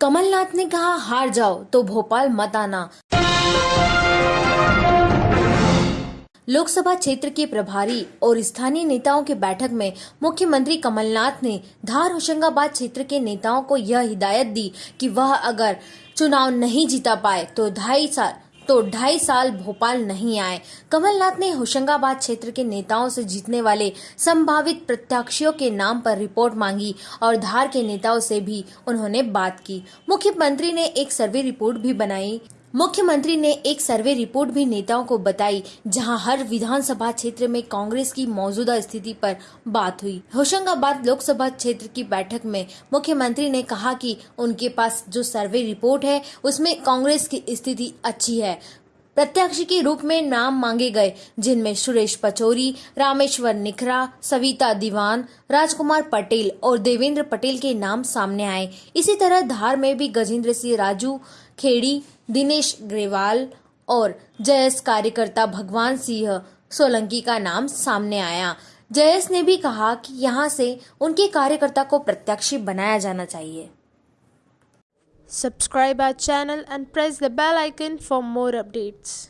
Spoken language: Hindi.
कमलनाथ ने कहा, हार जाओ तो भोपाल मत आना. लोकसभा क्षेत्र के प्रभारी और स्थानीय नेताओं की बैठक में मुख्यमंत्री कमलनाथ ने धार होशंगाबाद क्षेत्र के नेताओं को यह हिदायत दी कि वह अगर चुनाव नहीं जीता पाए तो ढाई साल तो ढाई साल भोपाल नहीं आए। कमलनाथ ने होशंगाबाद क्षेत्र के नेताओं से जीतने वाले संभावित प्रत्याशियों के नाम पर रिपोर्ट मांगी और धार के नेताओं से भी उन्होंने बात की। मुख्यमंत्री ने एक सर्वे रिपोर्ट भी बनाई। मुख्यमंत्री ने एक सर्वे रिपोर्ट भी नेताओं को बताई, जहाँ हर विधानसभा क्षेत्र में कांग्रेस की मौजूदा स्थिति पर बात हुई। होशंगाबाद लोकसभा क्षेत्र की बैठक में मुख्यमंत्री ने कहा कि उनके पास जो सर्वे रिपोर्ट है, उसमें कांग्रेस की स्थिति अच्छी है। प्रत्याशी के रूप में नाम मांगे गए, जिनमें सुरेश पचौरी, रामेश्वर निखरा, सविता दीवान, राजकुमार पटेल और देवेंद्र पटेल के नाम सामने आए। इसी तरह धार में भी गजेंद्र सिंह राजू, खेड़ी, दिनेश ग्रेवाल और जयस कार्यकर्ता भगवान सिंह सोलंकी का नाम सामने आया। जयस ने भी कहा कि यहाँ से उनके कार्यकर्ता को प्रत्याशी बनाया जाना चाहिए। Subscribe our channel and press the bell icon for more updates.